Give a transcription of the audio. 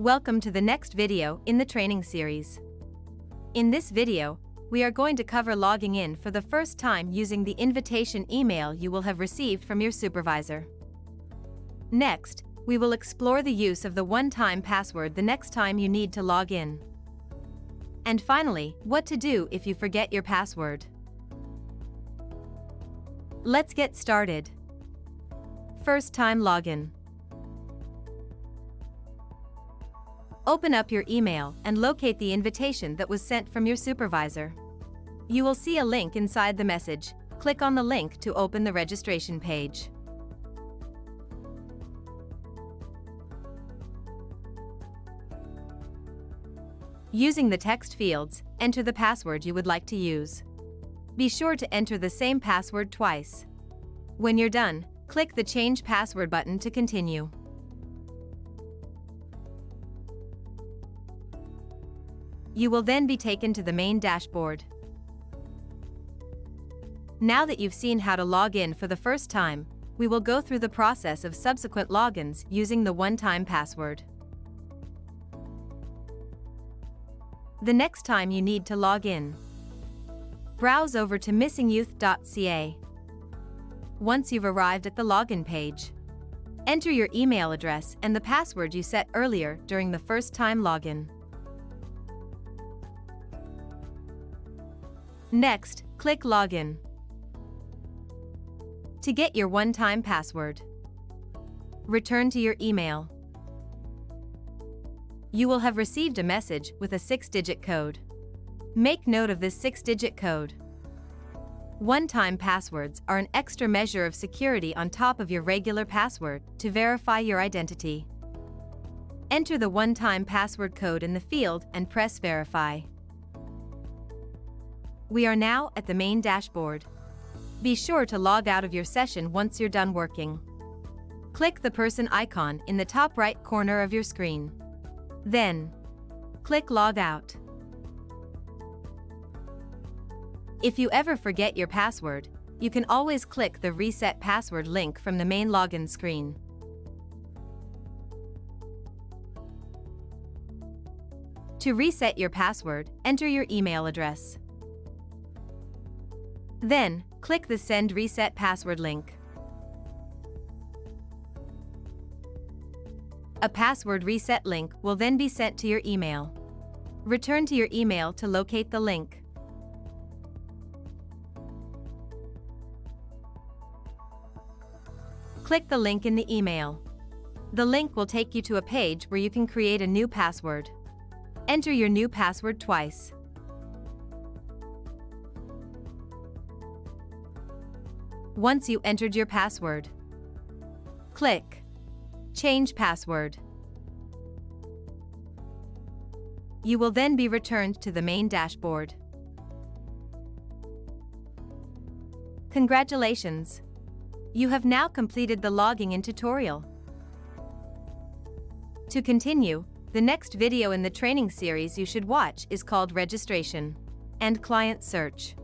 Welcome to the next video in the training series. In this video, we are going to cover logging in for the first time using the invitation email you will have received from your supervisor. Next, we will explore the use of the one-time password the next time you need to log in. And finally, what to do if you forget your password. Let's get started. First time login. Open up your email and locate the invitation that was sent from your supervisor. You will see a link inside the message. Click on the link to open the registration page. Using the text fields, enter the password you would like to use. Be sure to enter the same password twice. When you're done, click the Change Password button to continue. You will then be taken to the main dashboard. Now that you've seen how to log in for the first time, we will go through the process of subsequent logins using the one-time password. The next time you need to log in, browse over to missingyouth.ca. Once you've arrived at the login page, enter your email address and the password you set earlier during the first time login. Next, click Login. To get your one-time password, return to your email. You will have received a message with a six-digit code. Make note of this six-digit code. One-time passwords are an extra measure of security on top of your regular password to verify your identity. Enter the one-time password code in the field and press Verify. We are now at the main dashboard. Be sure to log out of your session once you're done working. Click the person icon in the top right corner of your screen. Then, click Log Out. If you ever forget your password, you can always click the Reset Password link from the main login screen. To reset your password, enter your email address. Then, click the Send Reset Password link. A password reset link will then be sent to your email. Return to your email to locate the link. Click the link in the email. The link will take you to a page where you can create a new password. Enter your new password twice. Once you entered your password. Click Change Password. You will then be returned to the main dashboard. Congratulations! You have now completed the logging in tutorial. To continue, the next video in the training series you should watch is called Registration and Client Search.